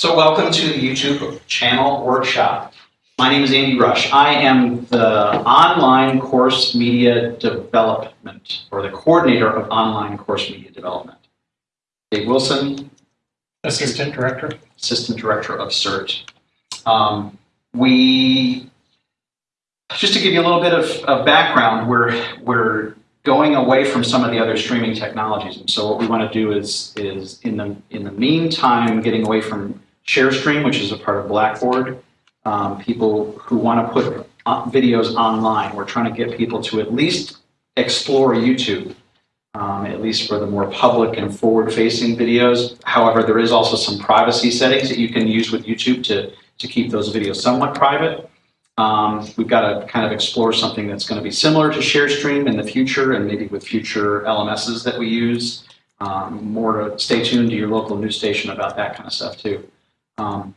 So welcome to the YouTube channel workshop. My name is Andy Rush. I am the online course media development, or the coordinator of online course media development. Dave Wilson, Assistant Director. Assistant Director of CERT. Um, we, just to give you a little bit of, of background, we're, we're going away from some of the other streaming technologies. And so what we want to do is, is in the, in the meantime, getting away from ShareStream, which is a part of Blackboard, um, people who want to put uh, videos online. We're trying to get people to at least explore YouTube, um, at least for the more public and forward-facing videos. However, there is also some privacy settings that you can use with YouTube to, to keep those videos somewhat private. Um, we've got to kind of explore something that's going to be similar to ShareStream in the future and maybe with future LMSs that we use. Um, more to stay tuned to your local news station about that kind of stuff too. Um,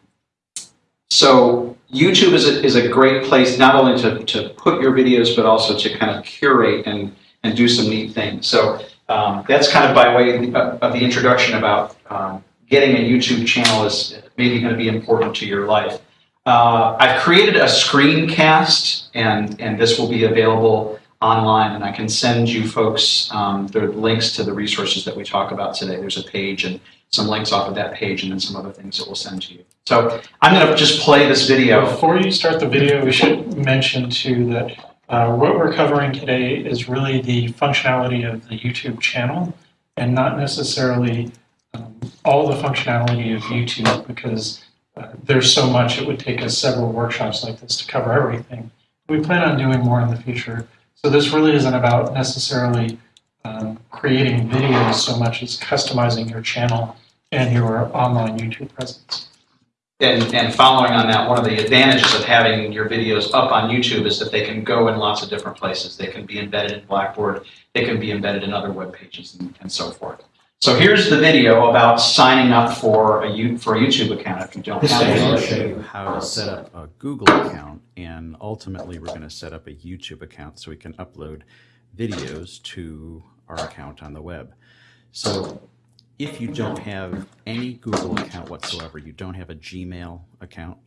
so YouTube is a, is a great place not only to, to put your videos, but also to kind of curate and, and do some neat things. So um, that's kind of by way of the, of the introduction about um, getting a YouTube channel is maybe going to be important to your life. Uh, I've created a screencast, and, and this will be available online, and I can send you folks um, the links to the resources that we talk about today. There's a page and some links off of that page, and then some other things that we'll send to you. So I'm going to just play this video. Before you start the video, we should mention too that uh, what we're covering today is really the functionality of the YouTube channel and not necessarily um, all the functionality of YouTube because uh, there's so much it would take us several workshops like this to cover everything. We plan on doing more in the future. So this really isn't about necessarily um, creating videos so much as customizing your channel and your online YouTube presence. And, and following on that, one of the advantages of having your videos up on YouTube is that they can go in lots of different places. They can be embedded in Blackboard, they can be embedded in other web pages and, and so forth. So here's the video about signing up for a, U, for a YouTube account if you don't have Today I'll show you how to set up a Google account and ultimately we're going to set up a YouTube account so we can upload videos to our account on the web. So if you don't have any Google account whatsoever, you don't have a Gmail account,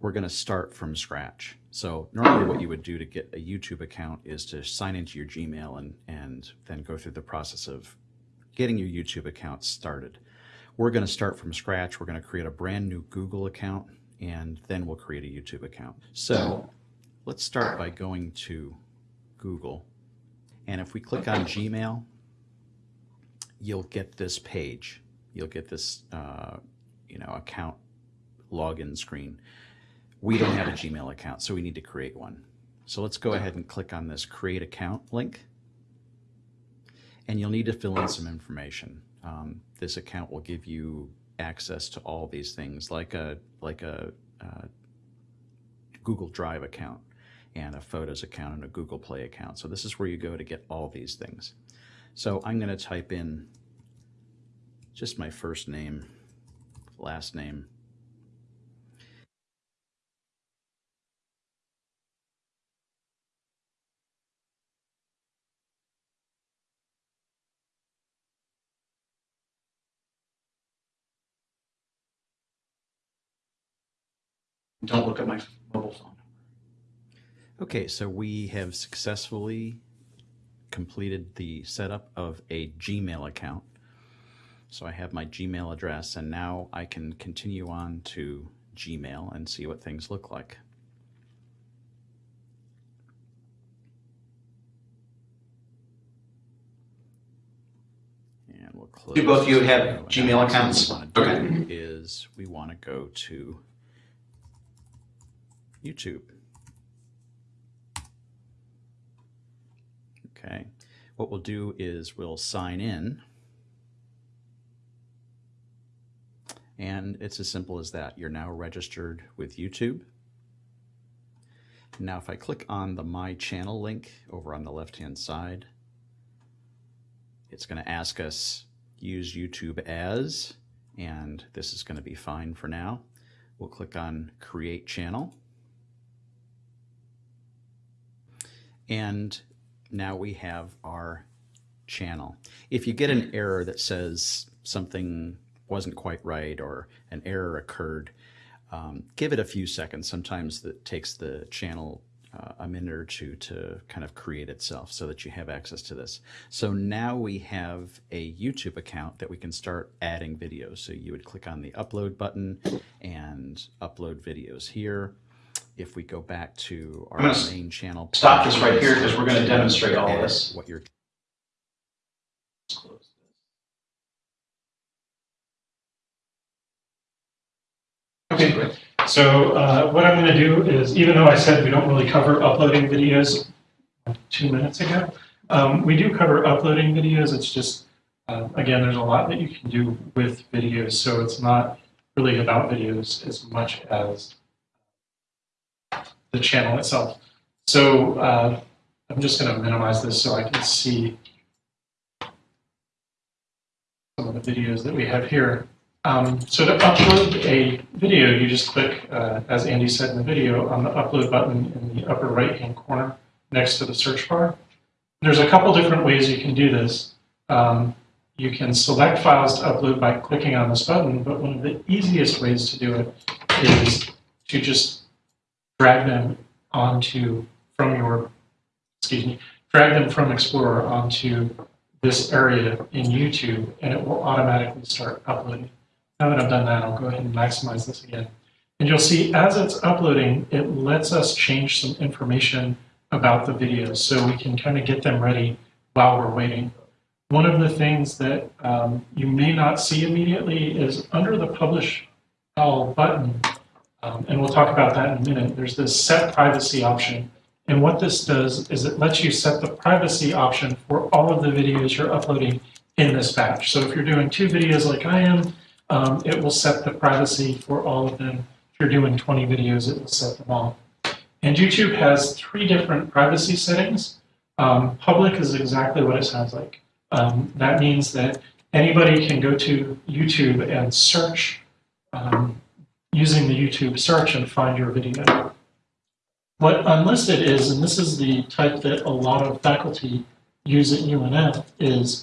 we're going to start from scratch. So normally what you would do to get a YouTube account is to sign into your Gmail and, and then go through the process of getting your YouTube account started. We're going to start from scratch. We're going to create a brand new Google account and then we'll create a YouTube account. So let's start by going to Google. And if we click on Gmail, you'll get this page. You'll get this, uh, you know, account login screen. We don't have a Gmail account, so we need to create one. So let's go ahead and click on this create account link. And you'll need to fill in some information. Um, this account will give you access to all these things like a, like a uh, Google Drive account and a Photos account and a Google Play account. So this is where you go to get all these things. So I'm going to type in just my first name, last name. Don't look at my mobile phone. Okay, so we have successfully completed the setup of a Gmail account. So I have my Gmail address and now I can continue on to Gmail and see what things look like. And we'll close. Do both of you have. Gmail accounts? we want to Okay. is we want to go to YouTube. Okay, what we'll do is we'll sign in. And it's as simple as that. You're now registered with YouTube. Now, if I click on the My Channel link over on the left-hand side, it's going to ask us use YouTube as, and this is going to be fine for now. We'll click on Create Channel. And now we have our channel. If you get an error that says something wasn't quite right or an error occurred, um, give it a few seconds. Sometimes it takes the channel uh, a minute or two to kind of create itself so that you have access to this. So now we have a YouTube account that we can start adding videos. So you would click on the upload button and upload videos here. If we go back to our main channel. Stop this right here because we're going to demonstrate all this. What you're Okay, great. So uh, what I'm going to do is, even though I said we don't really cover uploading videos two minutes ago, um, we do cover uploading videos. It's just, uh, again, there's a lot that you can do with videos. So it's not really about videos as much as the channel itself. So uh, I'm just going to minimize this so I can see some of the videos that we have here. Um, so to upload a video, you just click, uh, as Andy said in the video, on the upload button in the upper right-hand corner next to the search bar. There's a couple different ways you can do this. Um, you can select files to upload by clicking on this button, but one of the easiest ways to do it is to just drag them onto from your, excuse me, drag them from Explorer onto this area in YouTube, and it will automatically start uploading. Now that I've done that, I'll go ahead and maximize this again. And you'll see as it's uploading, it lets us change some information about the videos so we can kind of get them ready while we're waiting. One of the things that um, you may not see immediately is under the Publish All button, um, and we'll talk about that in a minute, there's this Set Privacy option. And what this does is it lets you set the privacy option for all of the videos you're uploading in this batch. So if you're doing two videos like I am, um, it will set the privacy for all of them. If you're doing 20 videos, it will set them all. And YouTube has three different privacy settings. Um, public is exactly what it sounds like. Um, that means that anybody can go to YouTube and search um, using the YouTube search and find your video. What unlisted is, and this is the type that a lot of faculty use at UNF, is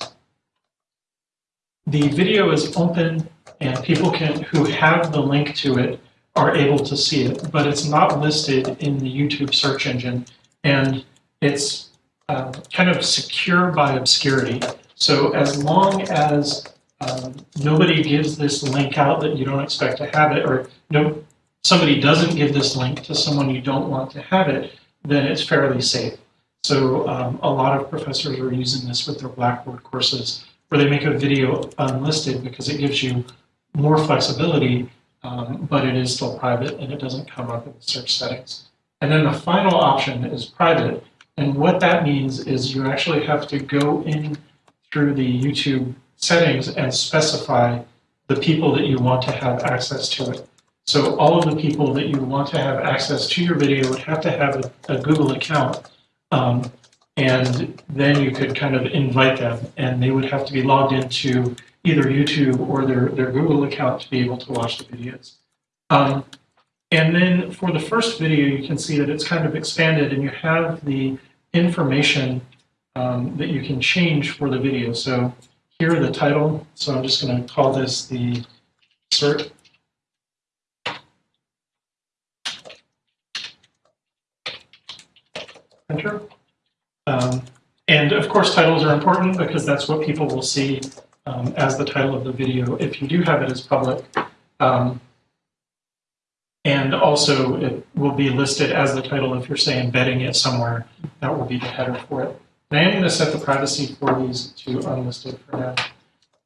the video is open and people can who have the link to it are able to see it, but it's not listed in the YouTube search engine, and it's uh, kind of secure by obscurity. So as long as um, nobody gives this link out that you don't expect to have it, or no, somebody doesn't give this link to someone you don't want to have it, then it's fairly safe. So um, a lot of professors are using this with their Blackboard courses, where they make a video unlisted because it gives you more flexibility, um, but it is still private and it doesn't come up in the search settings. And then the final option is private. And what that means is you actually have to go in through the YouTube settings and specify the people that you want to have access to it. So all of the people that you want to have access to your video would have to have a, a Google account. Um, and then you could kind of invite them and they would have to be logged into either YouTube or their, their Google account to be able to watch the videos. Um, and then for the first video, you can see that it's kind of expanded and you have the information um, that you can change for the video. So here the title, so I'm just going to call this the CERT. Enter. Um, and of course, titles are important because that's what people will see um, as the title of the video if you do have it as public. Um, and also, it will be listed as the title if you're, say, embedding it somewhere. That will be the header for it. And I'm going to set the privacy for these to unlisted for now.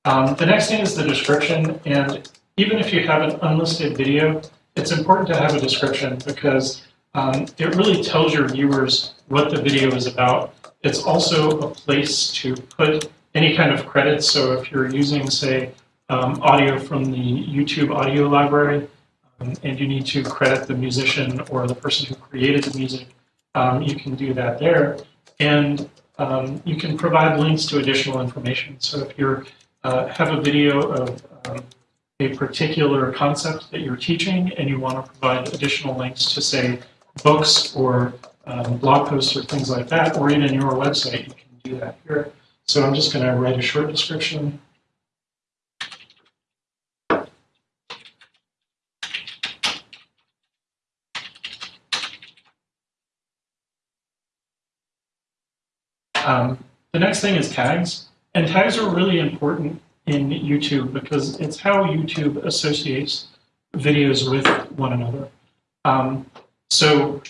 Um, the next thing is the description. And even if you have an unlisted video, it's important to have a description because um, it really tells your viewers what the video is about. It's also a place to put any kind of credits. So if you're using, say, um, audio from the YouTube audio library, um, and you need to credit the musician or the person who created the music, um, you can do that there. And um, you can provide links to additional information. So if you uh, have a video of um, a particular concept that you're teaching and you want to provide additional links to, say, books or um, blog posts or things like that, or even your website, you can do that here. So I'm just going to write a short description. Um, the next thing is tags, and tags are really important in YouTube because it's how YouTube associates videos with one another. Um, so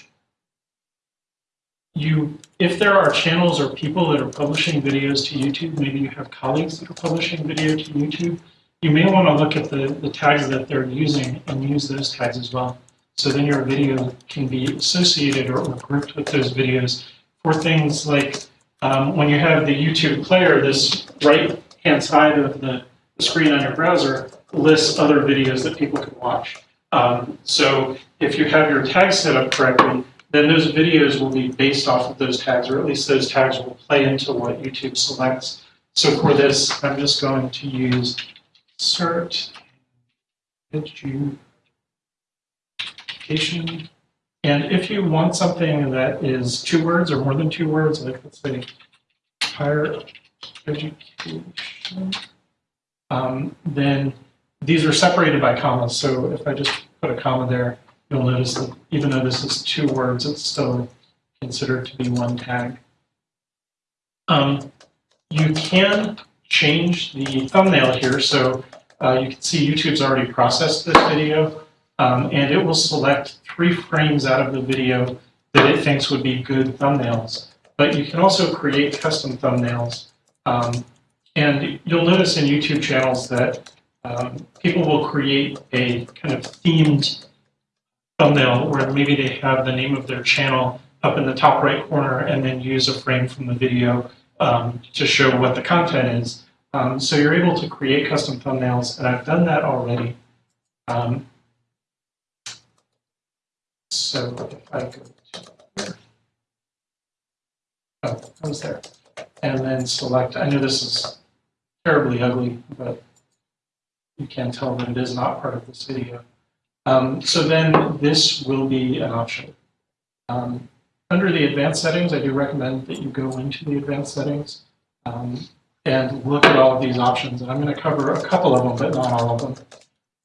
you, if there are channels or people that are publishing videos to YouTube, maybe you have colleagues that are publishing video to YouTube, you may want to look at the, the tags that they're using and use those tags as well. So then your video can be associated or, or grouped with those videos for things like um, when you have the YouTube player, this right hand side of the, screen on your browser lists other videos that people can watch. Um, so if you have your tags set up correctly, then those videos will be based off of those tags, or at least those tags will play into what YouTube selects. So for this, I'm just going to use CERT education. And if you want something that is two words or more than two words, like let's say higher education, um, then these are separated by commas. So if I just put a comma there, you'll notice that even though this is two words, it's still considered to be one tag. Um, you can change the thumbnail here. So uh, you can see YouTube's already processed this video, um, and it will select three frames out of the video that it thinks would be good thumbnails. But you can also create custom thumbnails. Um, and you'll notice in YouTube channels that um, people will create a kind of themed thumbnail where maybe they have the name of their channel up in the top right corner and then use a frame from the video um, to show what the content is. Um, so you're able to create custom thumbnails, and I've done that already. Um, so if I go to here, oh, I was there, and then select, I know this is terribly ugly, but you can tell that it is not part of this video. Um, so then this will be an option. Um, under the advanced settings, I do recommend that you go into the advanced settings um, and look at all of these options. And I'm going to cover a couple of them, but not all of them.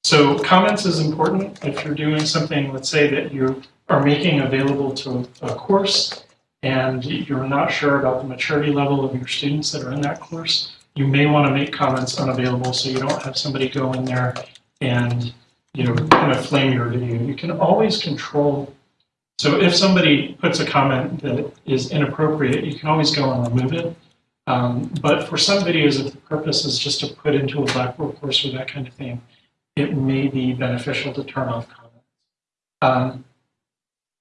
So comments is important if you're doing something, let's say that you are making available to a course and you're not sure about the maturity level of your students that are in that course, you may want to make comments unavailable so you don't have somebody go in there and you know kind of flame your video. You can always control. So if somebody puts a comment that is inappropriate, you can always go and remove it. Um, but for some videos, if the purpose is just to put into a Blackboard course or that kind of thing, it may be beneficial to turn off comments. Um,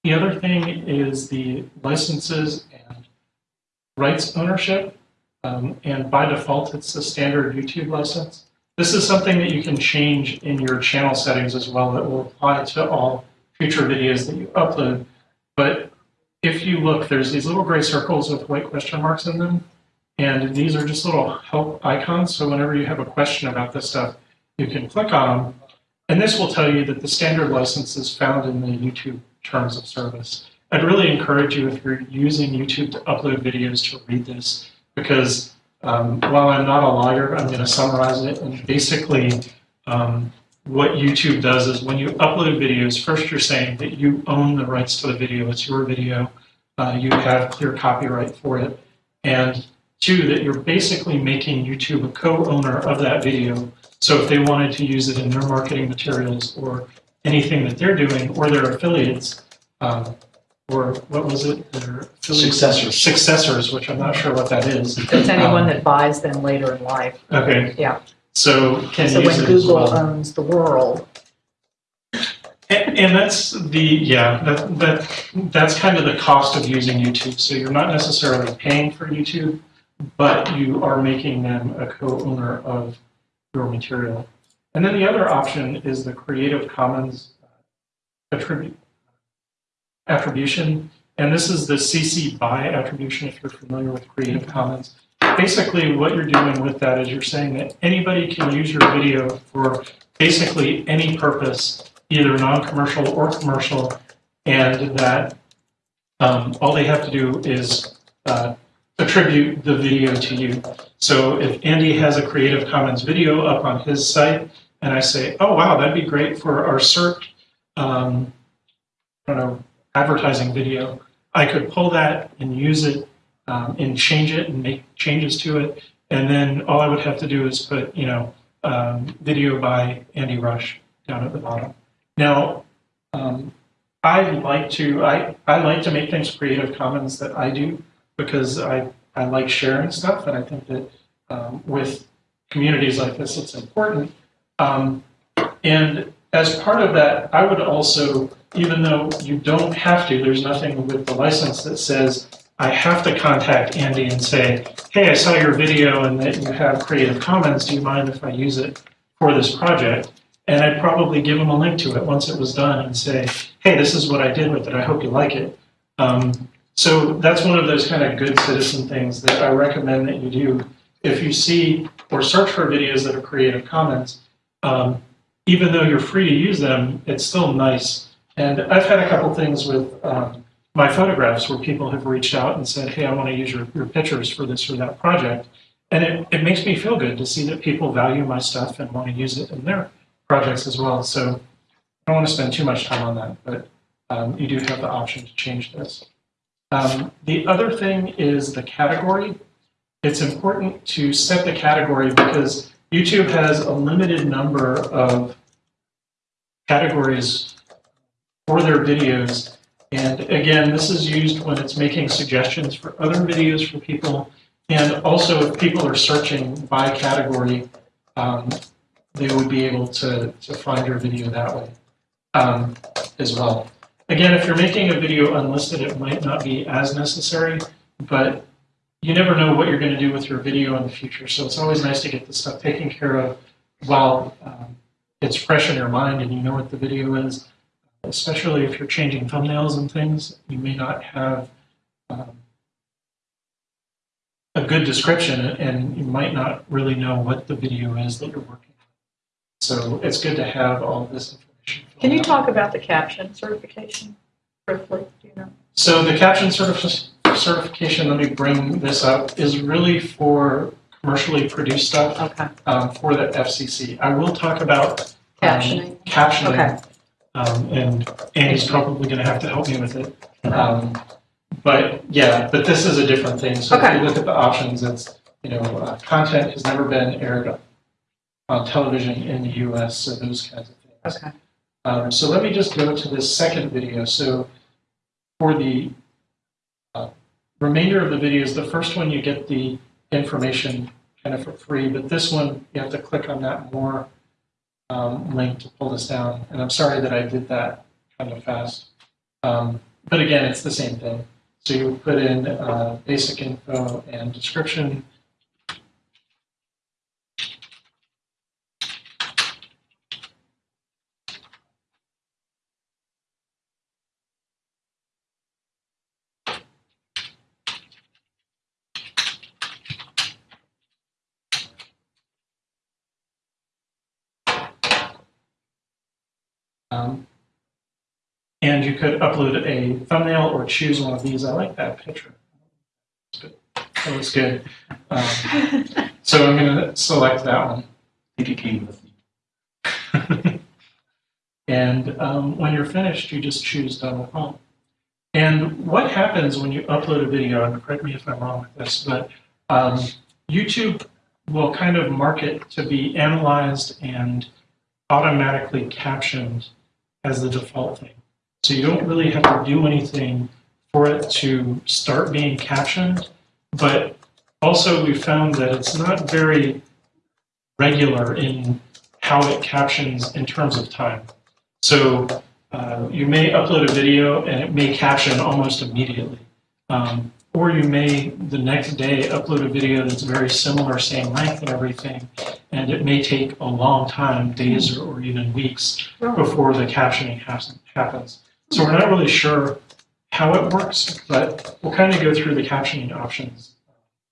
the other thing is the licenses and rights ownership. Um, and by default, it's a standard YouTube license. This is something that you can change in your channel settings as well that will apply to all future videos that you upload. But if you look, there's these little gray circles with white question marks in them. And these are just little help icons. So whenever you have a question about this stuff, you can click on them. And this will tell you that the standard license is found in the YouTube terms of service. I'd really encourage you if you're using YouTube to upload videos to read this because um, while I'm not a lawyer, I'm going to summarize it. And basically, um, what YouTube does is when you upload videos, first you're saying that you own the rights to the video. It's your video. Uh, you have clear copyright for it. And two, that you're basically making YouTube a co-owner of that video. So if they wanted to use it in their marketing materials or anything that they're doing or their affiliates, um, or what was it? Their affiliates? Successors. Successors, which I'm not sure what that is. It's anyone Um, that buys them later in life. Okay. Yeah. So can So use when it as Google well. owns the world, And, and that's the yeah that that that's kind of the cost of using YouTube. So you're not necessarily paying for YouTube, but you are making them a co-owner of your material. And then the other option is the Creative Commons uh, attribute attribution, and this is the CC BY attribution. If you're familiar with Creative Commons, basically what you're doing with that is you're saying that anybody can use your video for basically any purpose either non-commercial or commercial, and that um, all they have to do is uh, attribute the video to you. So if Andy has a Creative Commons video up on his site, and I say, oh wow, that'd be great for our CERT, um, I don't know, advertising video, I could pull that and use it um, and change it and make changes to it. And then all I would have to do is put, you know, um, video by Andy Rush down at the bottom. Now, um, I like to I, I like to make things Creative Commons that I do because I, I like sharing stuff and I think that um, with communities like this it's important. Um, and as part of that, I would also, even though you don't have to, there's nothing with the license that says I have to contact Andy and say, hey, I saw your video and that you have Creative Commons. Do you mind if I use it for this project? And I'd probably give him a link to it once it was done and say, hey, this is what I did with it. I hope you like it. Um, so that's one of those kind of good citizen things that I recommend that you do. If you see or search for videos that are Creative Commons, um, even though you're free to use them, it's still nice. And I've had a couple things with um, my photographs where people have reached out and said, hey, I want to use your, your pictures for this or that project. And it, it makes me feel good to see that people value my stuff and want to use it in their projects as well. So I don't want to spend too much time on that, but um, you do have the option to change this. Um, the other thing is the category. It's important to set the category because YouTube has a limited number of categories for their videos. And again, this is used when it's making suggestions for other videos for people. And also if people are searching by category, um, they would be able to, to find your video that way um, as well. Again, if you're making a video unlisted, it might not be as necessary, but you never know what you're going to do with your video in the future. So it's always nice to get this stuff taken care of while um, it's fresh in your mind and you know what the video is. Especially if you're changing thumbnails and things, you may not have um, a good description and you might not really know what the video is that you're working on. So it's good to have all this information. Can you talk about the caption certification briefly? Do you know? So the caption certifi- certification, let me bring this up, is really for commercially produced stuff Okay. um, for the FCC. I will talk about um, Captioning. Captioning. Okay. Um, and Andy's probably going to have to help me with it. Um, but yeah, but this is a different thing. So if you look at the options, it's, you know, uh, content has never been aired on television in the US, so those kinds of things. Okay. Um, so let me just go to this second video. So for the uh, remainder of the videos, the first one you get the information kind of for free, but this one you have to click on that more um, link to pull this down. And I'm sorry that I did that kind of fast. Um, but again, it's the same thing. So you put in uh, basic info and description. Um, and you could upload a thumbnail or choose one of these. I like that picture. That looks good. Um, so I'm going to select that one. think it came with me. And um, when you're finished, you just choose done with home. And what happens when you upload a video, and correct me if I'm wrong with this, but um, YouTube will kind of mark it to be analyzed and automatically captioned as the default thing. So you don't really have to do anything for it to start being captioned, but also we found that it's not very regular in how it captions in terms of time. So uh, you may upload a video and it may caption almost immediately. Um, or you may the next day upload a video that's very similar, same length and everything, and it may take a long time, days or, or even weeks, before the captioning happens- happens. So we're not really sure how it works, but we'll kind of go through the captioning options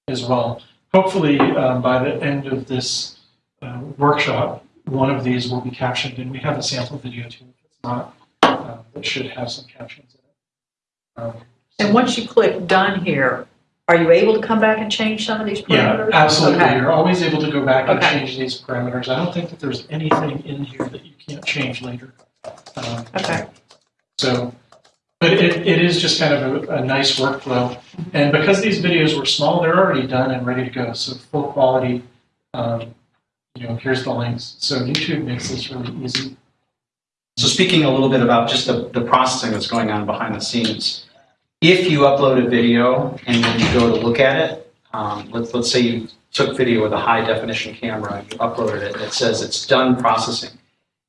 as well. Hopefully, um, by the end of this uh, workshop, one of these will be captioned, and we have a sample video too. If it's not, uh, it should have some captions in it. Um, And once you click done here, are you able to come back and change some of these parameters? Yeah, absolutely. Okay. You're always able to go back and Okay. change these parameters. I don't think that there's anything in here that you can't change later. Um, Okay. So, But it, it is just kind of a, a nice workflow. And because these videos were small, they're already done and ready to go. So full quality, um, you know, here's the links. So YouTube makes this really easy. So speaking a little bit about just the, the processing that's going on behind the scenes, if you upload a video and then you go to look at it, um, let's, let's say you took video with a high definition camera and you uploaded it, and it says it's done processing.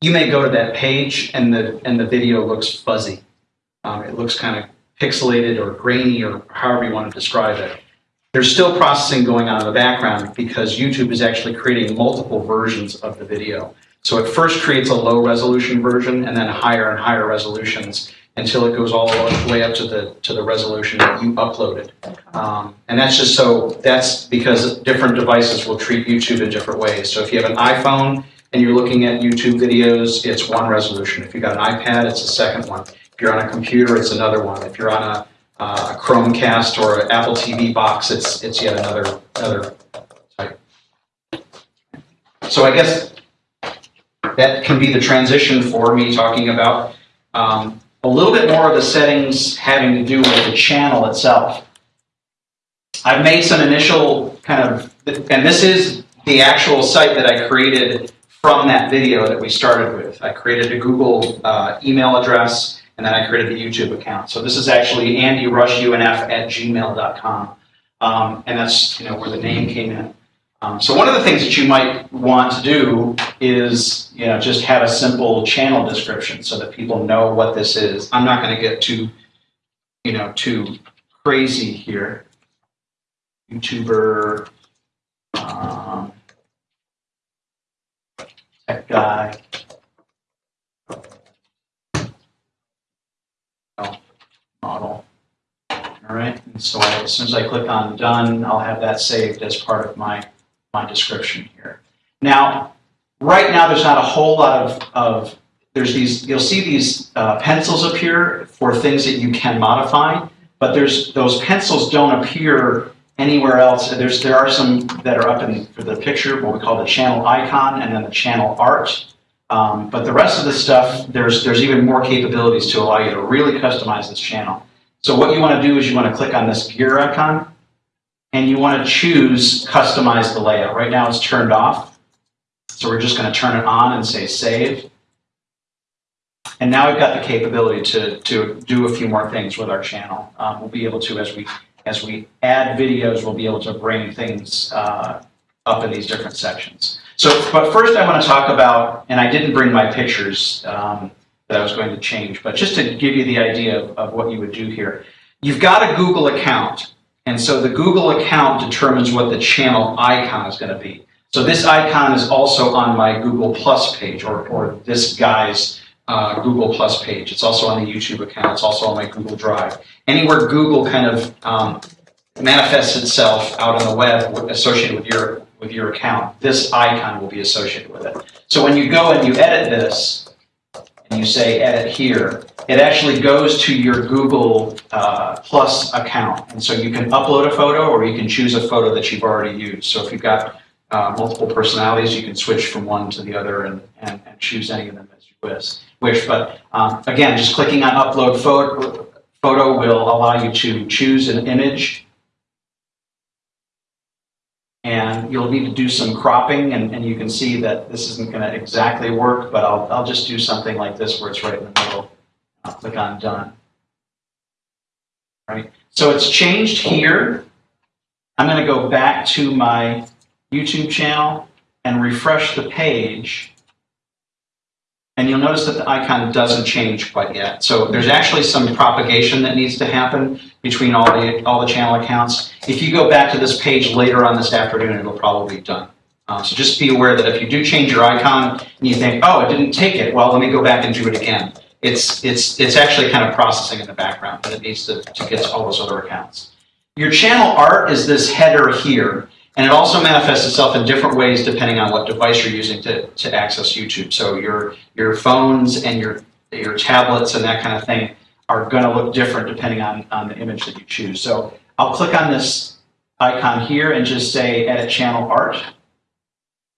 You may go to that page and the, and the video looks fuzzy. Um, it looks kind of pixelated or grainy or however you want to describe it. There's still processing going on in the background because YouTube is actually creating multiple versions of the video. So it first creates a low resolution version and then higher and higher resolutions until it goes all the way up to the to the resolution that you uploaded. Um, and that's just so that's because different devices will treat YouTube in different ways. So if you have an iPhone and you're looking at YouTube videos, it's one resolution. If you've got an iPad, it's a second one. If you're on a computer, it's another one. If you're on a, uh, a Chromecast or an Apple TV box, it's it's yet another another type. So I guess that can be the transition for me talking about um, a little bit more of the settings having to do with the channel itself. I've made some initial kind of, and this is the actual site that I created from that video that we started with. I created a Google uh, email address and then I created the YouTube account. So this is actually andyrushunf at gmail.com. Um, and that's you know where the name came in. Um, so one of the things that you might want to do is, you know, just have a simple channel description so that people know what this is. I'm not going to get too, you know, too crazy here. YouTuber, um, tech guy. Oh, Model. All right, and so as soon as I click on done, I'll have that saved as part of my my description here. Now, right now, there's not a whole lot of, of there's these, you'll see these uh, pencils appear for things that you can modify, but there's, those pencils don't appear anywhere else. There's, there are some that are up in for the picture, what we call the channel icon, and then the channel art. Um, but the rest of the stuff, there's, there's even more capabilities to allow you to really customize this channel. So what you want to do is you want to click on this gear icon, and you want to choose customize the layout. Right now it's turned off. So we're just going to turn it on and say save. And now we've got the capability to, to do a few more things with our channel. Um, we'll be able to, as we, as we add videos, we'll be able to bring things uh, up in these different sections. So, but first I want to talk about, and I didn't bring my pictures um, that I was going to change, but just to give you the idea of, of what you would do here. You've got a Google account. And so the Google account determines what the channel icon is going to be. So this icon is also on my Google Plus page or, or this guy's uh, Google Plus page. It's also on the YouTube account. It's also on my Google Drive. Anywhere Google kind of um, manifests itself out on the web associated with your with your account, this icon will be associated with it. So when you go and you edit this, and you say edit here, it actually goes to your Google uh, Plus account. And so you can upload a photo or you can choose a photo that you've already used. So if you've got uh, multiple personalities, you can switch from one to the other and, and, and choose any of them as you wish. Wish. But um, again, just clicking on upload photo, photo will allow you to choose an image and you'll need to do some cropping and, and you can see that this isn't going to exactly work, but I'll, I'll just do something like this where it's right in the middle. I'll click on done. Right, so it's changed here. I'm going to go back to my YouTube channel and refresh the page. And you'll notice that the icon doesn't change quite yet. So there's actually some propagation that needs to happen between all the, all the channel accounts. If you go back to this page later on this afternoon, it'll probably be done. Um, so just be aware that if you do change your icon and you think, oh, it didn't take it, well, let me go back and do it again. It's, it's, it's actually kind of processing in the background, but it needs to, to get to all those other accounts. Your channel art is this header here. And it also manifests itself in different ways depending on what device you're using to, to access YouTube. So your, your phones and your, your tablets and that kind of thing are going to look different depending on, on the image that you choose. So I'll click on this icon here and just say edit channel art.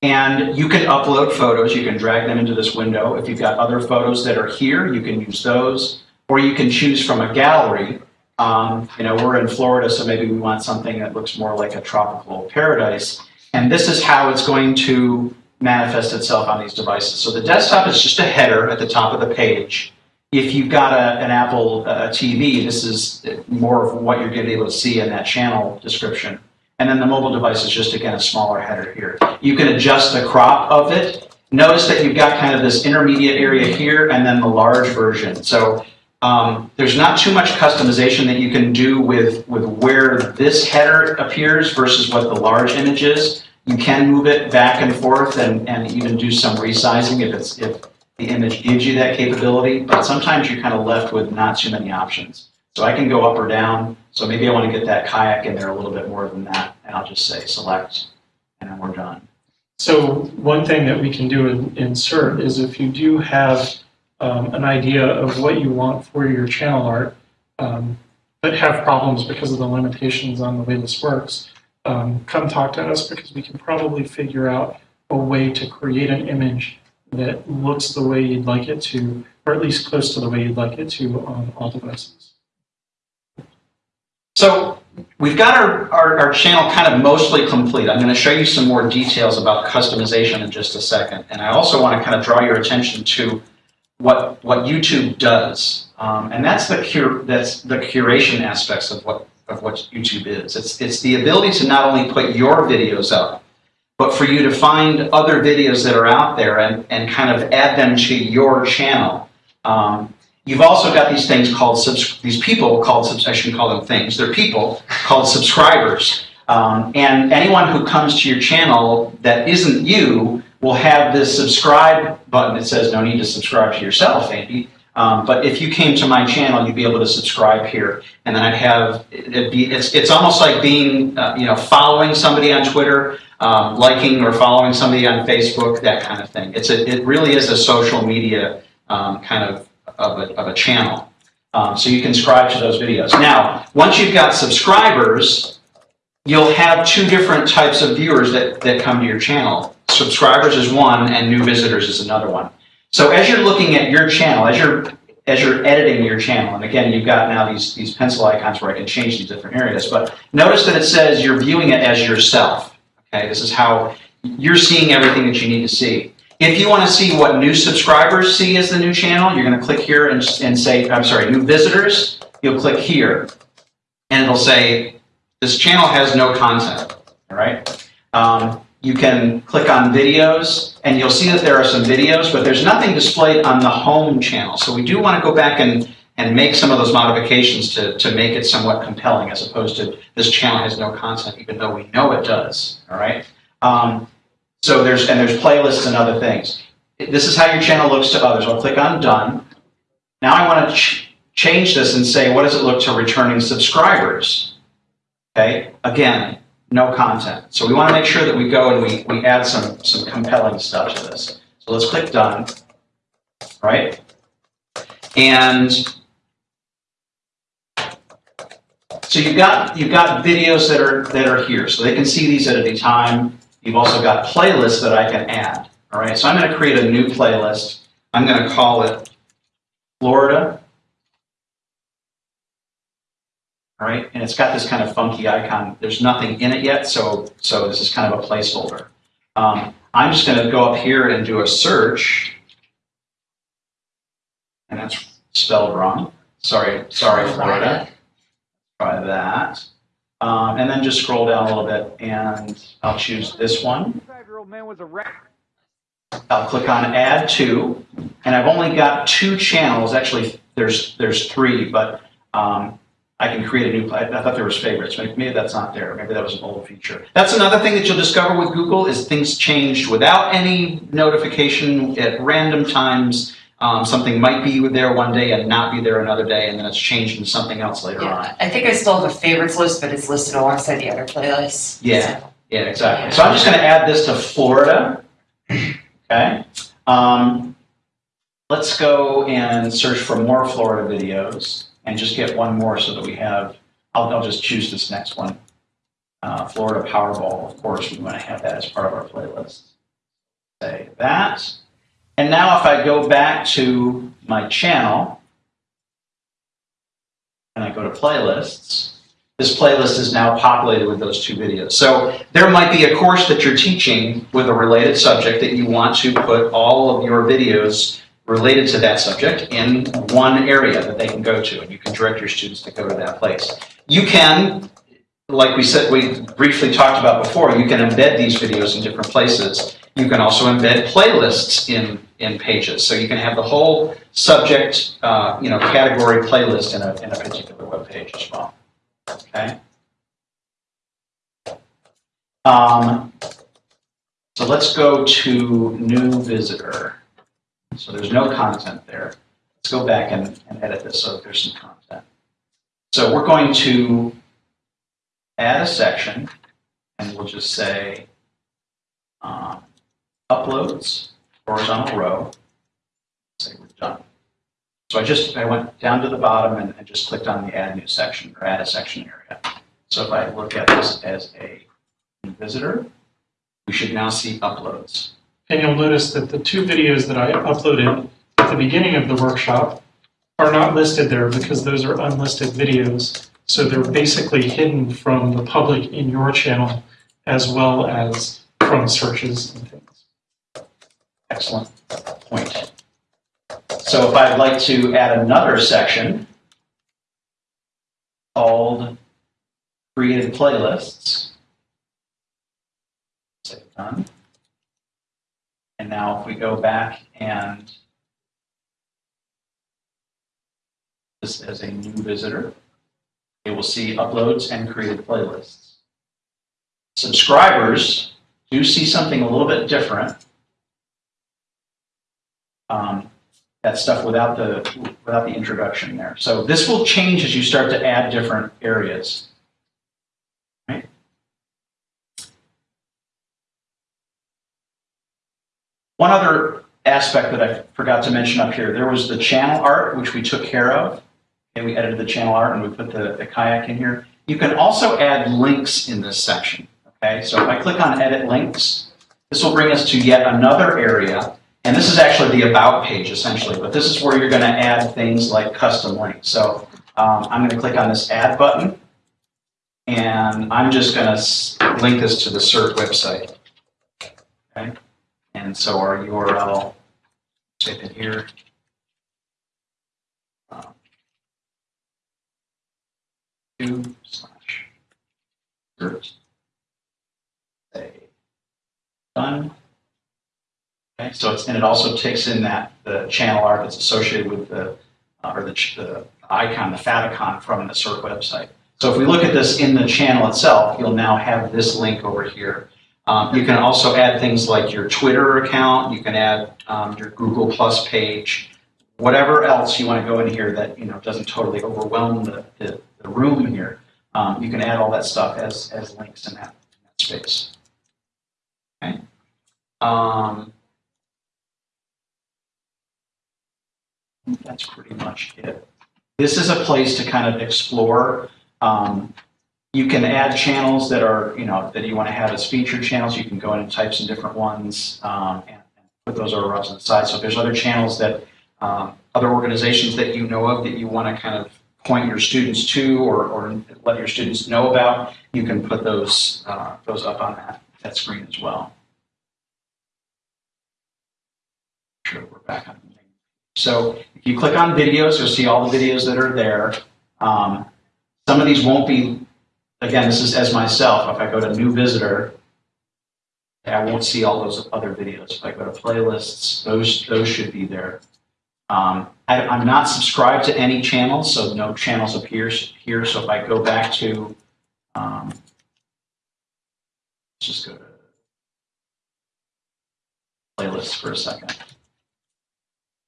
And you can upload photos. You can drag them into this window. If you've got other photos that are here, you can use those. or you can choose from a gallery. Um, you know, we're in Florida, so maybe we want something that looks more like a tropical paradise. And this is how it's going to manifest itself on these devices. So the desktop is just a header at the top of the page. If you've got a, an Apple uh, TV, this is more of what you're going to be able to see in that channel description. And then the mobile device is just, again, a smaller header here. You can adjust the crop of it. Notice that you've got kind of this intermediate area here and then the large version. So um, there's not too much customization that you can do with, with where this header appears versus what the large image is. You can move it back and forth and, and even do some resizing if it's if the image gives you that capability, but sometimes you're kind of left with not too many options. So I can go up or down. So maybe I want to get that kayak in there a little bit more than that, and I'll just say select, and then we're done. So one thing that we can do in insert is if you do have um, an idea of what you want for your channel art, um, but have problems because of the limitations on the way this works, um, come talk to us because we can probably figure out a way to create an image that looks the way you'd like it to, or at least close to the way you'd like it to on all devices. So we've got our, our, our channel kind of mostly complete. I'm going to show you some more details about customization in just a second. And I also want to kind of draw your attention to what, what YouTube does. Um, and that's the, cur- that's the curation aspects of what, of what YouTube is. It's, it's the ability to not only put your videos up, but for you to find other videos that are out there and, and kind of add them to your channel. Um, You've also got these things called these people called I shouldn't call them things. They're people called subscribers. Um, and anyone who comes to your channel that isn't you will have this subscribe button that says no need to subscribe to yourself, Andy. Um, but if you came to my channel, you'd be able to subscribe here, and then I'd have it'd be it's it's almost like being uh, you know following somebody on Twitter, um, liking or following somebody on Facebook, that kind of thing. It's a it really is a social media um, kind of of a, of a channel. Um, so you can subscribe to those videos. Now, once you've got subscribers, you'll have two different types of viewers that, that come to your channel. Subscribers is one and new visitors is another one. So as you're looking at your channel, as you're as you're editing your channel, and again, you've got now these, these pencil icons where I can change these different areas, but notice that it says you're viewing it as yourself. Okay, this is how you're seeing everything that you need to see. If you want to see what new subscribers see as the new channel, you're going to click here and, and say, I'm sorry, new visitors. You'll click here, and it'll say, this channel has no content. All right. Um, you can click on videos, and you'll see that there are some videos, but there's nothing displayed on the home channel. So we do want to go back and, and make some of those modifications to, to make it somewhat compelling, as opposed to this channel has no content, even though we know it does. All right. Um, so there's, and there's playlists and other things. This is how your channel looks to others. I'll click on done. Now I want to ch change this and say, what does it look to returning subscribers? Okay, again, no content. So we want to make sure that we go and we, we add some, some compelling stuff to this. So let's click done, right? And so you've got, you've got videos that are, that are here. So they can see these at any time. You've also got playlists that I can add. All right, so I'm going to create a new playlist. I'm going to call it Florida. All right, and it's got this kind of funky icon. There's nothing in it yet, so so this is kind of a placeholder. Um, I'm just going to go up here and do a search, and that's spelled wrong. Sorry, sorry, Florida. Try that. Um, and then just scroll down a little bit and I'll choose this one. I'll click on add to, and I've only got two channels. Actually, there's there's three, but um, I can create a new. I, I thought there was favorites. Maybe, maybe that's not there. Maybe that was an old feature. That's another thing that you'll discover with Google is things changed without any notification at random times. Um, something might be there one day and not be there another day, and then it's changed into something else later on. I think I still have a favorites list, but it's listed alongside the other playlists. Yeah. So, Yeah, exactly. So I'm just going to add this to Florida. Okay. Um, let's go and search for more Florida videos and just get one more so that we have. I'll, I'll just choose this next one. Uh, Florida Powerball, of course, we want to have that as part of our playlist. Say that. And now if I go back to my channel, and I go to playlists, this playlist is now populated with those two videos. So there might be a course that you're teaching with a related subject that you want to put all of your videos related to that subject in one area that they can go to, and you can direct your students to go to that place. You can, like we said, we briefly talked about before, you can embed these videos in different places. You can also embed playlists in, in pages, so you can have the whole subject, uh, you know, category playlist in a, in a particular web page as well. Okay? Um, so let's go to new visitor. So there's no content there. Let's go back and, and edit this so there's some content. So we're going to add a section, and we'll just say um, uploads, horizontal row. Say we're done. So I just, I went down to the bottom and, and just clicked on the add new section or add a section area. So if I look at this as a visitor, we should now see uploads. And you'll notice that the two videos that I uploaded at the beginning of the workshop are not listed there because those are unlisted videos. So they're basically hidden from the public in your channel as well as from searches and things. Excellent point. So if I'd like to add another section called created playlists, done. And now if we go back and this as a new visitor, it will see uploads and created playlists. Subscribers do see something a little bit different um, that stuff without the without the introduction there. So this will change as you start to add different areas. Right? One other aspect that I forgot to mention up here, there was the channel art, which we took care of. And we edited the channel art and we put the, the kayak in here. You can also add links in this section. Okay, so if I click on edit links, this will bring us to yet another area and this is actually the about page essentially, but this is where you're going to add things like custom links. So um, I'm going to click on this add button and I'm just going to link this to the CERT website. Okay. And so our URL, type in here. Um, two slash CERT. Say done. Okay, so it's, and it also takes in that, the channel art that's associated with the, uh, or the, the icon, the favicon from the CERT website. So if we look at this in the channel itself, you'll now have this link over here. Um, you can also add things like your Twitter account, you can add um, your Google Plus page, whatever else you want to go in here that, you know, doesn't totally overwhelm the, the, the room here. Um, you can add all that stuff as, as links in that, in that space. Okay. Um, that's pretty much it. This is a place to kind of explore. Um, you can add channels that are, you know, that you want to have as featured channels. You can go in and type some different ones um, and, and put those over to the side. So if there's other channels that um, other organizations that you know of that you want to kind of point your students to or, or let your students know about, you can put those uh, those up on that, that screen as well. Sure, we're back on. So if you click on videos, you'll see all the videos that are there. Um, some of these won't be, again, this is as myself. If I go to new visitor, I won't see all those other videos. If I go to playlists, those, those should be there. Um, I, I'm not subscribed to any channels, so no channels appear here. So if I go back to, um, let's just go to playlists for a second.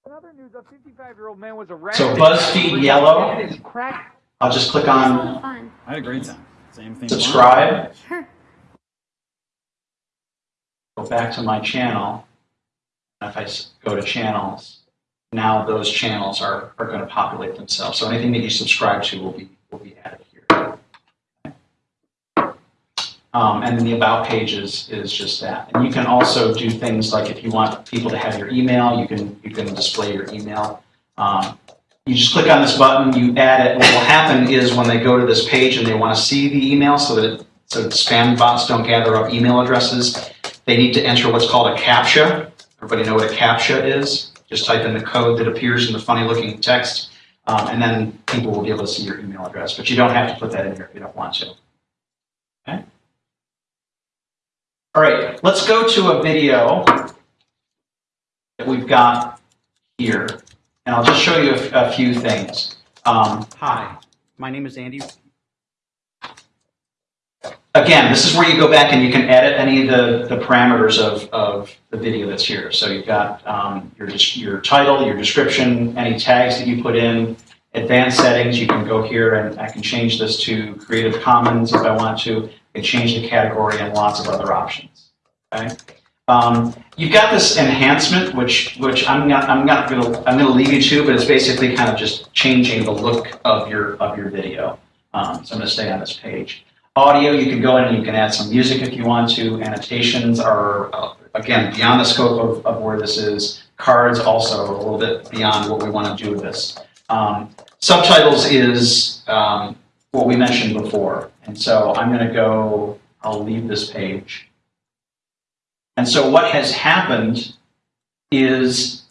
Another news, a 55-year-old man was arrested. So BuzzFeed Yellow, Had his crack I'll just click on lot of fun. I had a great time. Same thing. subscribe, Sure. go back to my channel. If I go to channels, now those channels are, are going to populate themselves. So anything that you subscribe to will be, will be added here. Um, and then the about page is, is just that. And you can also do things like if you want people to have your email, you can, you can display your email. Um, you just click on this button, you add it. What will happen is when they go to this page and they want to see the email so that it, so spam bots don't gather up email addresses, they need to enter what's called a CAPTCHA. Everybody know what a CAPTCHA is? Just type in the code that appears in the funny looking text, um, and then people will be able to see your email address. But you don't have to put that in here if you don't want to. Okay? All right, let's go to a video that we've got here, and I'll just show you a, a few things. Um, Hi, my name is Andy. again, this is where you go back and you can edit any of the, the parameters of, of the video that's here. So you've got um, your, your title, your description, any tags that you put in, advanced settings, you can go here and I can change this to Creative Commons if I want to. I can change the category and lots of other options. Okay. Um, you've got this enhancement, which which I'm not I'm not gonna I'm gonna leave you to, but it's basically kind of just changing the look of your of your video. Um, so I'm gonna stay on this page. Audio, you can go in and you can add some music if you want to. Annotations are, uh, again, beyond the scope of, of where this is. Cards also a little bit beyond what we want to do with this. Um, subtitles is um, what we mentioned before. And so I'm going to go, I'll leave this page. And so what has happened is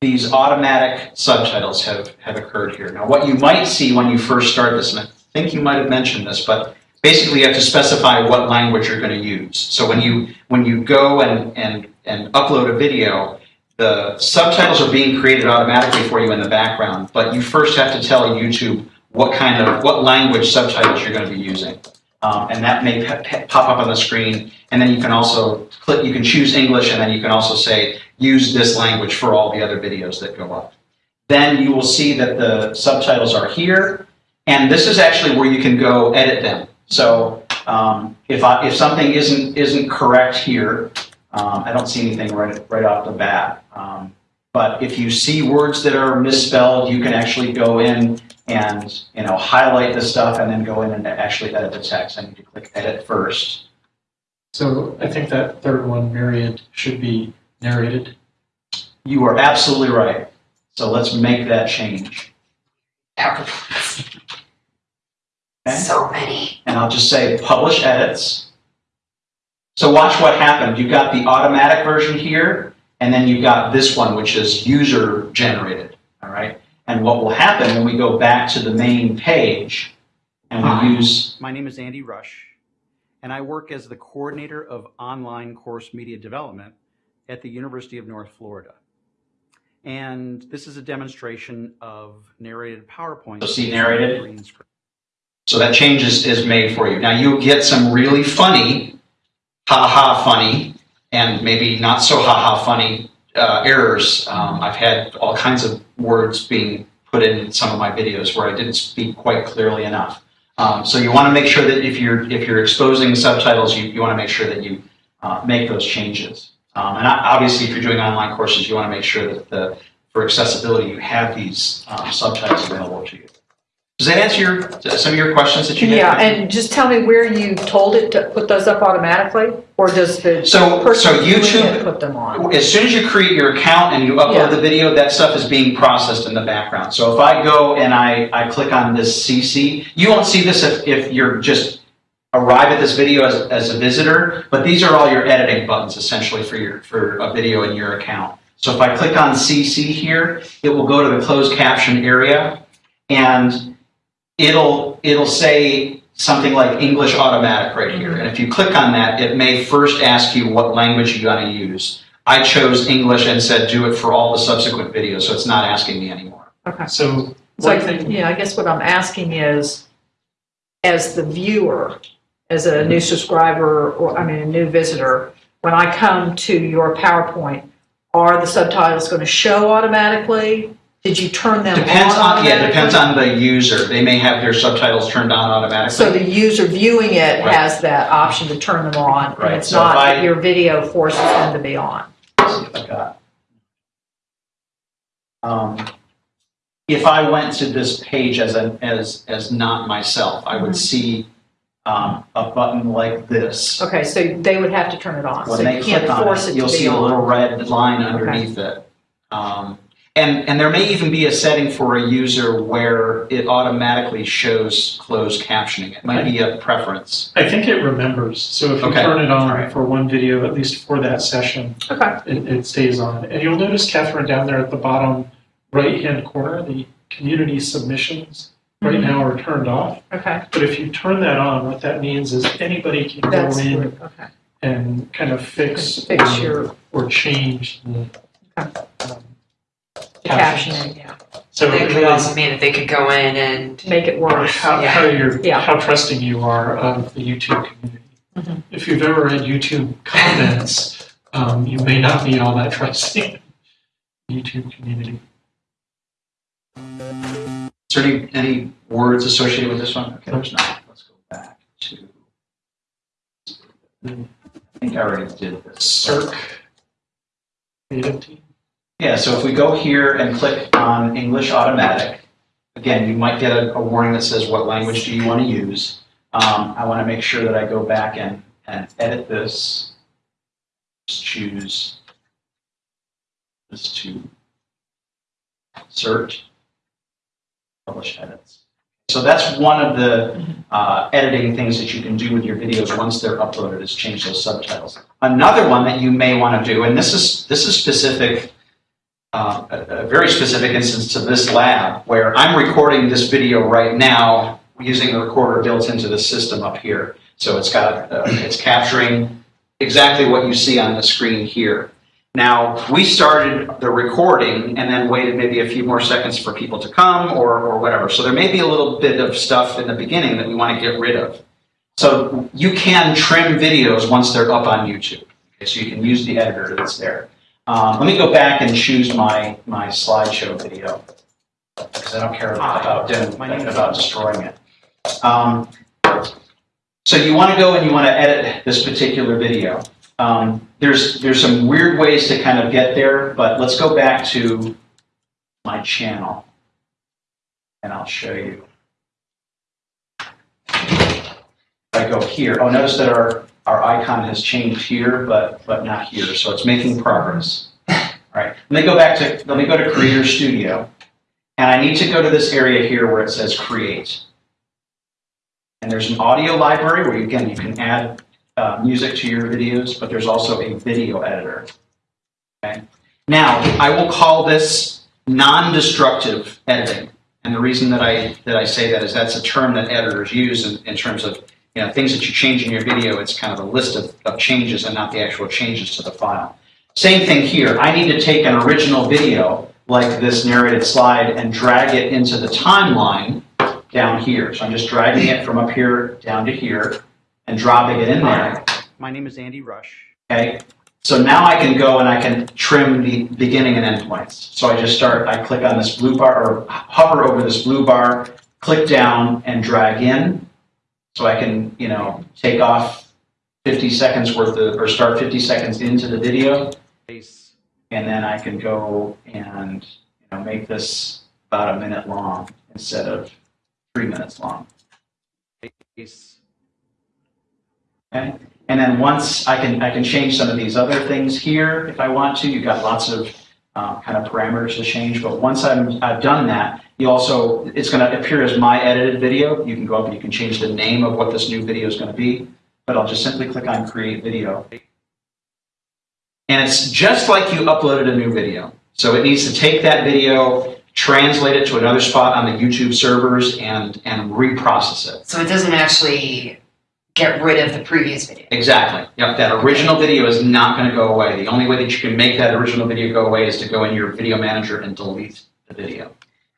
these automatic subtitles have, have occurred here. Now, what you might see when you first start this, and I think you might have mentioned this, but basically you have to specify what language you're going to use. So when you when you go and and and upload a video, the subtitles are being created automatically for you in the background, but you first have to tell YouTube what kind of what language subtitles you're going to be using. Um, and that may pop up on the screen. And then you can also click, you can choose English, and then you can also say, use this language for all the other videos that go up. Then you will see that the subtitles are here, and this is actually where you can go edit them. So um, if, I, if something isn't, isn't correct here, um, I don't see anything right, right off the bat. But if you see words that are misspelled, you can actually go in and you know highlight the stuff and then go in and actually edit the text. I need to click edit first. So I think that third one, Myriad, should be narrated. You are absolutely right. So let's make that change. Okay. So many. and I'll just say publish edits. So watch what happened. You've got the automatic version here, and then you've got this one, which is user generated. All right. And what will happen when we go back to the main page and we use My name is Andy Rush, and I work as the coordinator of online course media development at the University of North Florida. And this is a demonstration of narrated PowerPoint. So see narrated? Green screen. So that change is, is made for you. Now you'll get some really funny, ha ha funny, and maybe not so ha ha funny uh, errors. Um, I've had all kinds of words being put in some of my videos where I didn't speak quite clearly enough. Um, so you want to make sure that if you're if you're exposing subtitles, you, you want to make sure that you uh, make those changes. Um, and obviously, if you're doing online courses, you want to make sure that the for accessibility you have these um, subtitles available to you. Does that answer your, some of your questions that you had? Yeah, and just tell me where you told it to put those up automatically, or does the So, person so doing it YouTube, put them on? as soon as you create your account and you Yeah. upload the video, that stuff is being processed in the background. So if I go and I, I click on this CC, you won't see this if, if you're just arrive at this video as, as a visitor, but these are all your editing buttons essentially for your, for a video in your account. So if I click on CC here, it will go to the closed caption area and it'll, it'll say something like English automatic right here. And if you click on that, it may first ask you what language you want to use. I chose English and said do it for all the subsequent videos, so it's not asking me anymore. Okay. So So, one thing, yeah, I guess what I'm asking is, as the viewer, as a new subscriber, or, I mean, a new visitor, when I come to your PowerPoint, are the subtitles going to show automatically? Did you turn them on Depends on, yeah, depends on the user. They may have their subtitles turned on automatically. So the user viewing it Right. has that option to turn them on, Right, and it's so if not I- that your video forces them to be on. Let's see if I got. Um, if I went to this page as a, as, as not myself, I Mm-hmm. would see, um, a button like this. Okay, so they would have to turn it on, so When they you can't click on force it, it you'll to be see a little red line underneath it. Um, And, and there may even be a setting for a user where it automatically shows closed captioning. It might be a preference. I think it remembers, so if you Okay. turn it on Alright. for one video, at least for that session, Okay, it, it stays on. And you'll notice, Catherine, down there at the bottom right-hand corner, the community submissions right Mhm. now are turned off. okay. But if you turn that on, what that means is anybody can go in okay. and kind of fix Fix or- your or change the Okay. um, captioning, yeah. So That it could really also mean that they could go in and, Make it worse. how, Yeah. how you're Yeah. how trusting you are of the YouTube community. Mhm. If you've ever read YouTube comments, um, you may not be all that trusting. YouTube community. Is there any, any words associated with this one? Okay, there's not. Let's go back to. I think I already did this. CERT. Creative team. Yeah, so if we go here and click on English Automatic, again, you might get a, a warning that says, what language do you want to use? Um, I want to make sure that I go back and, and edit this. Just choose this to search, publish edits. So that's one of the uh, editing things that you can do with your videos once they're uploaded is change those subtitles. Another one that you may want to do, and this is this is specific uh, a, very specific instance to this lab where I'm recording this video right now using the recorder built into the system up here. So it's got, uh, it's capturing exactly what you see on the screen here. Now, we started the recording and then waited maybe a few more seconds for people to come or, or whatever. So there may be a little bit of stuff in the beginning that we want to get rid of. So you can trim videos once they're up on YouTube. Okay, so you can use the editor that's there. Um, let me go back and choose my, my slideshow video because I don't care about, doing- about destroying it. Um, so you want to go and you want to edit this particular video. Um, there's, there's some weird ways to kind of get there, but let's go back to my channel and I'll show you. If I go here, oh, notice that our, our icon has changed here, but, but not here, so it's making progress. All right, let me go back to, let me go to Creator Studio, and I need to go to this area here where it says Create. And there's an audio library where, you, again, you can add uh, music to your videos, but there's also a video editor. Okay. Now, I will call this non-destructive editing. And the reason that I, that I say that is that's a term that editors use in, in terms of you know, things that you change in your video. It's kind of a list of, of changes and not the actual changes to the file. Same thing here. I need to take an original video like this narrated slide and drag it into the timeline down here. So I'm just dragging it from up here down to here and dropping it in there. My name is Andy Rush. Okay. So now I can go and I can trim the beginning and end points. So I just start, I click on this blue bar or hover over this blue bar, click down and drag in. So I can, you know, take off 50 seconds worth of, or start 50 seconds into the video. And then I can go and, you know, make this about a minute long instead of three minutes long. Okay, and then once I can, I can change some of these other things here if I want to. You've got lots of uh, kind of parameters to change, but once I'm, I've done that, you also, it's going to appear as my edited video. You can go up and you can change the name of what this new video is going to be, but I'll just simply click on Create Video. And it's just like you uploaded a new video. So it needs to take that video, translate it to another spot on the YouTube servers, and, and reprocess it. so it doesn't actually get rid of the previous video. Exactly. Yep, that original video is not going to go away. The only way that you can make that original video go away is to go in your video manager and delete the video.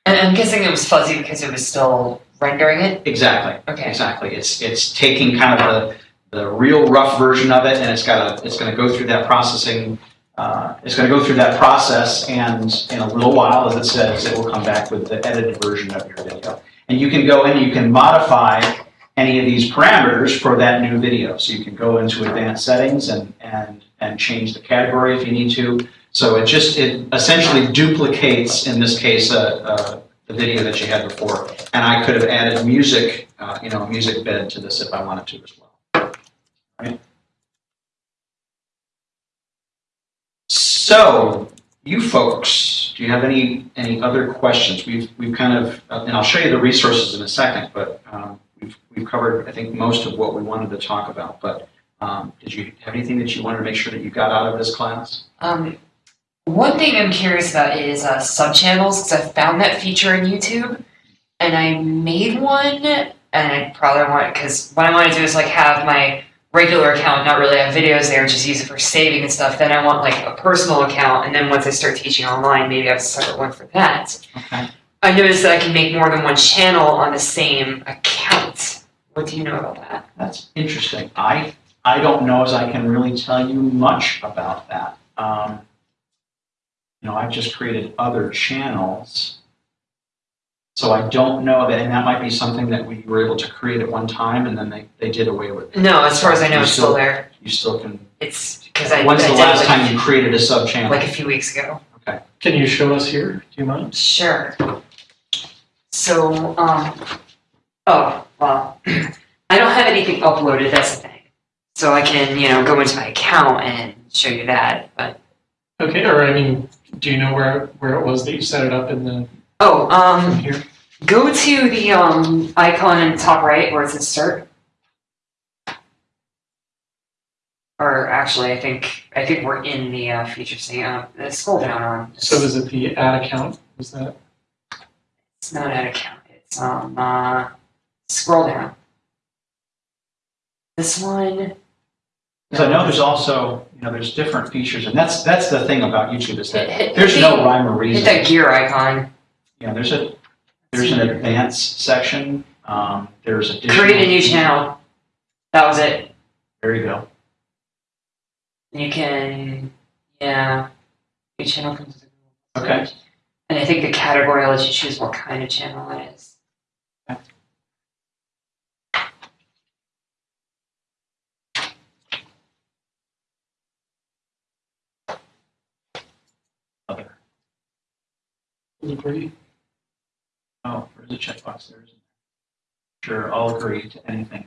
And I'm guessing it was fuzzy because it was still rendering it? Exactly. Okay. Exactly. It's it's taking kind of the the real rough version of it, and it's got to it's going to go through that processing. Uh, it's going to go through that process, and in a little while, as it says, it will come back with the edited version of your video. And you can go in, you can modify any of these parameters for that new video. So you can go into advanced settings and and and change the category if you need to. So it just it essentially duplicates, in this case, uh, uh, the video that you had before. And I could have added music, uh, you know, a music bed to this if I wanted to as well. Right? So, you folks Do you have any, any other questions? We've, we've kind of, uh, and I'll show you the resources in a second, but um, we've, we've covered, I think, most of what we wanted to talk about. But um, did you have anything that you wanted to make sure that you got out of this class? Um, one thing I'm curious about is uh, subchannels because I found that feature in YouTube, and I made one, and I probably want because what I want to do is like have my regular account, not really have videos there, just use it for saving and stuff. Then I want like a personal account, and then once I start teaching online, maybe I have a separate one for that. Okay. I noticed that I can make more than one channel on the same account. What do you know about that? That's interesting. I, I don't know as I can really tell you much about that. Um, you know, I've just created other channels. So I don't know that, and that might be something that we were able to create at one time and then they, they did away with. it. No, as far as I know, You it's still still- there. You still can, It's because I, when's I the did it last like, time you created a sub channel? like a few weeks ago. Okay. Can you show us here? Do you mind? Sure. So, um, oh, well, I don't have anything uploaded, that's the thing. So I can, you know, go into my account and show you that, but, Okay, or I mean, do you know where, where it was that you set it up in the, oh, um, here? go to the, um, icon in the top right where it says start. Or actually, I think, I think we're in the, uh, features thing, uh, scroll down on. So is it the ad account? Is that? It's not an account, it's, um, uh, scroll down. This one. Because I know there's also, you know, there's different features and that's, that's the thing about YouTube is that there's no rhyme or Hit reason. that gear icon. Yeah, there's a, there's an advanced section, um, there's a Create a new channel. That was it. There you go. You can, yeah, new channel comes with a Google Okay. And I think the category lets you choose what kind of channel it is. Other. Agree. Oh, there's a checkbox there, isn't there? Sure, I'll agree to anything.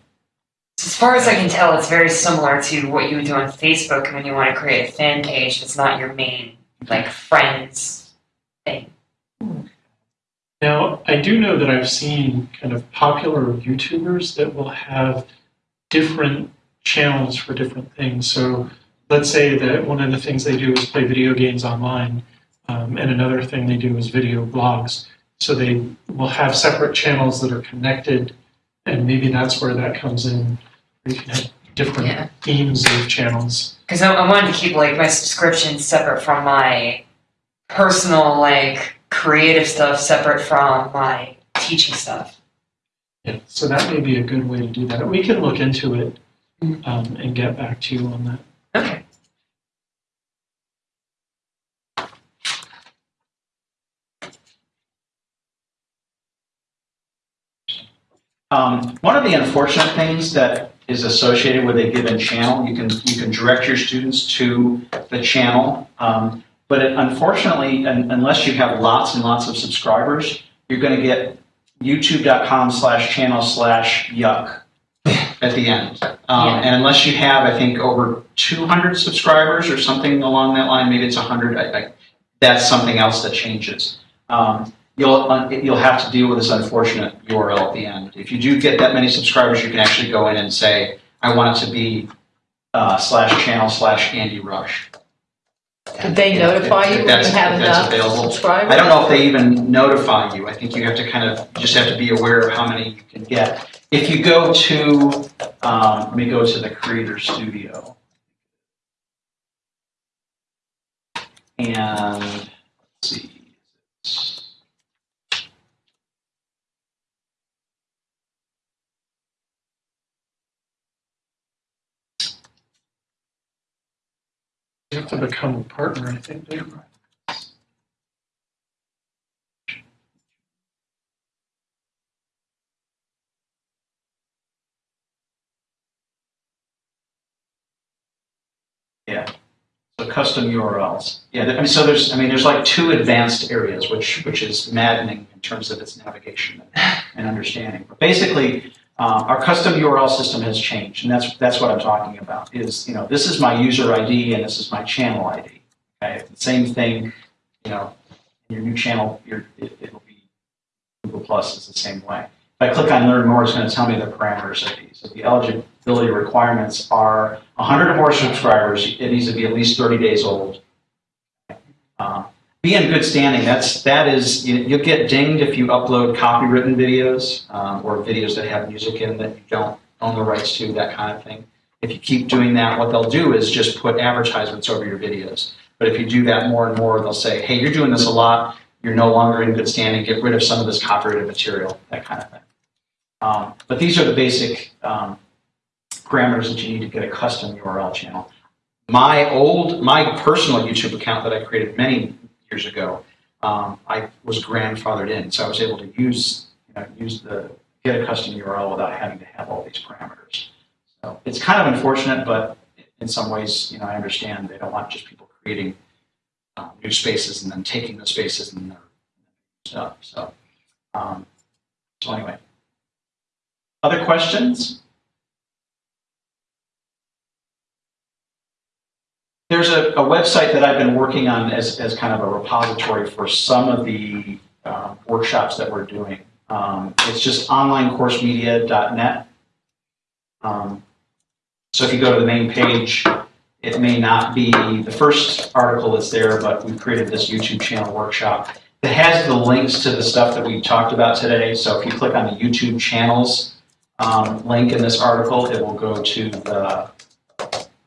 As far as I can tell, it's very similar to what you would do on Facebook when you want to create a fan page that's not your main, like, friends thing. Now, I do know that I've seen kind of popular YouTubers that will have different channels for different things. So let's say that one of the things they do is play video games online, um, and another thing they do is video blogs. So they will have separate channels that are connected, and maybe that's where that comes in. You can have different Yeah. themes of channels. Because I, I wanted to keep, like, my subscription separate from my personal, like, creative stuff separate from my teaching stuff. Yeah, so that may be a good way to do that. We can look into it Mm. um, and get back to you on that. Okay. Um, one of the unfortunate things that is associated with a given channel, you can, you can direct your students to the channel. Um, but it- unfortunately, un- unless you have lots and lots of subscribers, you're going to get youtube.com slash channel slash yuck at the end. Um, Yeah. and unless you have, I think, over 200 subscribers or something along that line, maybe it's 100, I, I, that's something else that changes. Um, you'll, you'll have to deal with this unfortunate URL at the end. If you do get that many subscribers, you can actually go in and say, I want it to be uh, slash channel slash Andy Rush. Did they If- notify if you when you have if that's enough available. subscribers? I don't know if they even notify you. I think you have to kind of, just have to be aware of how many you can get. If you go to, um, let me go to the Creator Studio. And, let's see. You have to become a partner, I think. don't you? So custom URLs. Yeah, I mean, so there's, I mean, there's like two advanced areas, which, which is maddening in terms of its navigation and- and understanding. But basically, uh, our custom URL system has changed, and that's, that's what I'm talking about, is, you know, this is my user ID and this is my channel ID. Okay, the same thing, you know, your new channel, your, it, it'll be Google Plus is the same way. If I click on Learn More, it's going to tell me the parameters of these. So the eligibility requirements are 100 or more subscribers. It needs to be at least 30 days old. Um, be in good standing. That's that is you, you'll get dinged if you upload copywritten videos um, or videos that have music in that you don't own the rights to, that kind of thing. If you keep doing that, what they'll do is just put advertisements over your videos. But if you do that more and more, they'll say, "Hey, you're doing this a lot. You're no longer in good standing. Get rid of some of this copyrighted material." That kind of thing. Um, but these are the basic um, parameters that you need to get a custom URL channel. My old, my personal YouTube account that I created many years ago, um, I was grandfathered in, so I was able to use, you know, use the get a custom URL without having to have all these parameters. So it's kind of unfortunate, but in some ways, you know, I understand they don't want just people creating um, new spaces and then taking those spaces and their stuff. So, um, so anyway, other questions? There's a, a website that I've been working on as, as kind of a repository for some of the uh, workshops that we're doing. Um, it's just onlinecoursemedia.net. Um, so if you go to the main page, it may not be the first article that's there, but we've created this YouTube channel workshop that has the links to the stuff that we talked about today. So if you click on the YouTube channels um, link in this article, it will go to the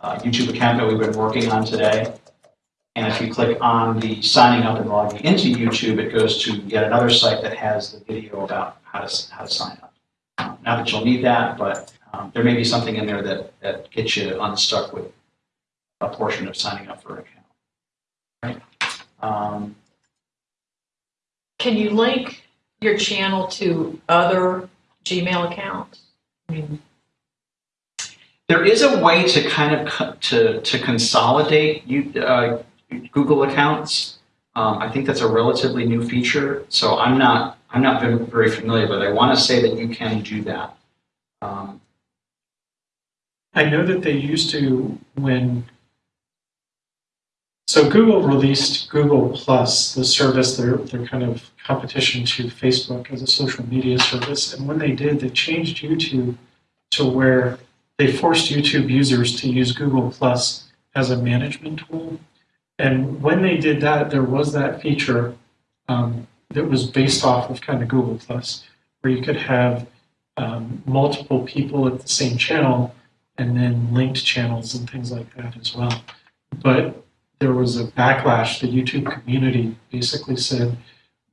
uh, YouTube account that we've been working on today. And if you click on the signing up and logging into YouTube, it goes to yet another site that has the video about how to, how to sign up. Not that you'll need that, but um, there may be something in there that, that gets you unstuck with a portion of signing up for an account. Right? Um, Can you link your channel to other Gmail accounts? I mean, There is a way to kind of to to consolidate you, uh, Google accounts. Um, I think that's a relatively new feature, so I'm not I'm not very, familiar, but I want to say that you can do that. Um, I know that they used to when. So Google released Google Plus, the service, their, their kind of competition to Facebook as a social media service. And when they did, they changed YouTube to where they forced YouTube users to use Google Plus as a management tool. And when they did that, there was that feature um, that was based off of kind of Google Plus, where you could have um, multiple people at the same channel and then linked channels and things like that as well. But there was a backlash. The YouTube community basically said,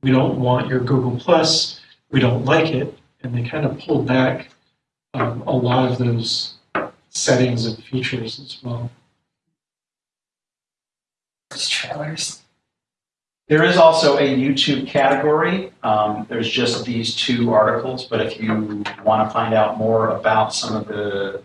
we don't want your Google Plus, we don't like it, and they kind of pulled back um, a lot of those settings and features as well. Just trailers. there is also a YouTube category. Um, there's just these two articles, but if you want to find out more about some of the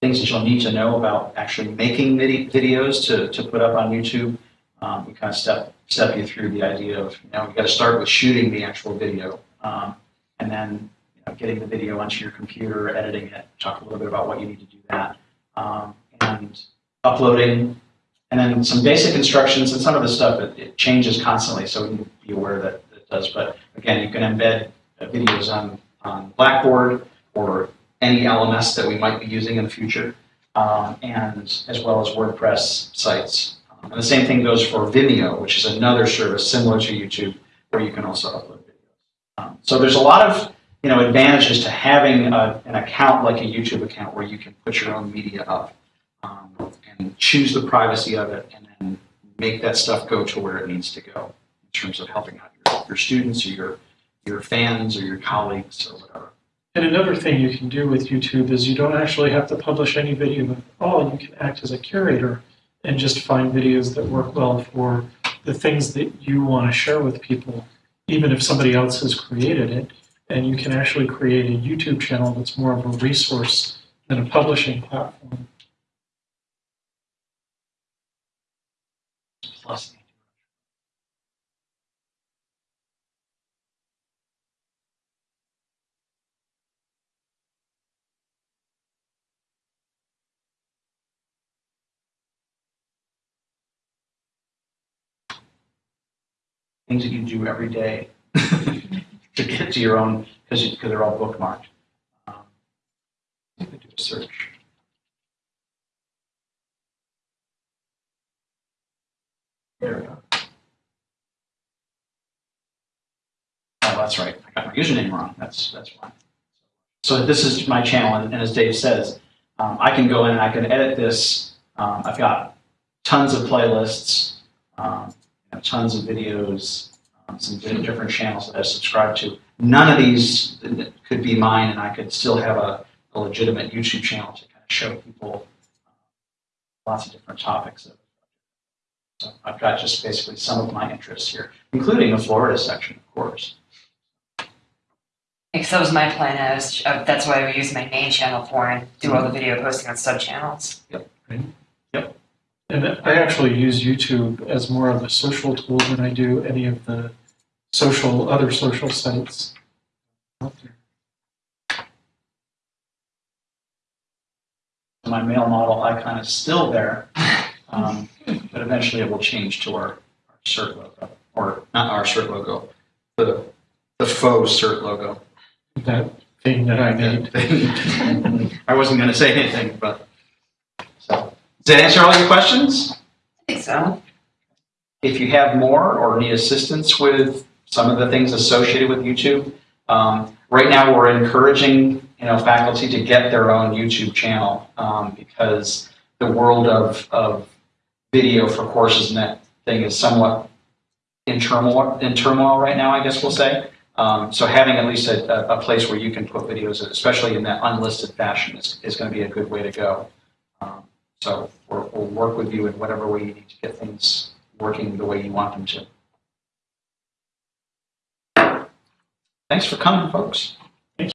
things that you'll need to know about actually making vid- videos to, to put up on YouTube. Um, we kind of step step you through the idea of you know you got to start with shooting the actual video, um, and then you know, getting the video onto your computer, editing it. Talk a little bit about what you need to do that, um, and uploading, and then some basic instructions. And some of the stuff it, it changes constantly, so we need to be aware that it does. But again, you can embed videos on on Blackboard or any LMS that we might be using in the future, um, and as well as WordPress sites. Um, and the same thing goes for Vimeo, which is another service similar to YouTube, where you can also upload videos. Um, so there's a lot of you know advantages to having a, an account like a YouTube account where you can put your own media up um, and choose the privacy of it, and then make that stuff go to where it needs to go in terms of helping out your, your students or your your fans or your colleagues or whatever. And another thing you can do with YouTube is you don't actually have to publish any video at all. You can act as a curator and just find videos that work well for the things that you want to share with people, even if somebody else has created it. And you can actually create a YouTube channel that's more of a resource than a publishing platform. Plus, things that you do every day to get to your own, because they're all bookmarked. Um, let me do a search. There we go. Oh, that's right. I got my username wrong. That's, that's why. So this is my channel, and and as Dave says, um, I can go in and I can edit this. Um, I've got tons of playlists, um, tons of videos, some different channels that I subscribe to. None of these could be mine, and I could still have a, a legitimate YouTube channel to kind of show people uh, lots of different topics. So I've got just basically some of my interests here, including the Florida section, of course. Because that was my plan. I was, uh, that's why I would use my main channel for and do all the video posting on sub channels. And I actually use YouTube as more of a social tool than I do any of the social, other social sites out there. my male model icon is still there, um, but eventually it will change to our, our CERT logo, or not our CERT logo, the, the faux CERT logo. That thing that I made. I wasn't going to say anything, but, so, does that answer all your questions? I think so. If you have more or need assistance with some of the things associated with YouTube, um, right now we're encouraging you know faculty to get their own YouTube channel um, because the world of, of video for courses and that thing is somewhat in turmoil, in turmoil right now, I guess we'll say. Um, so having at least a, a, place where you can put videos, especially in that unlisted fashion, is, is going to be a good way to go. Um, so we'll work with you in whatever way you need to get things working the way you want them to. Thanks for coming, folks.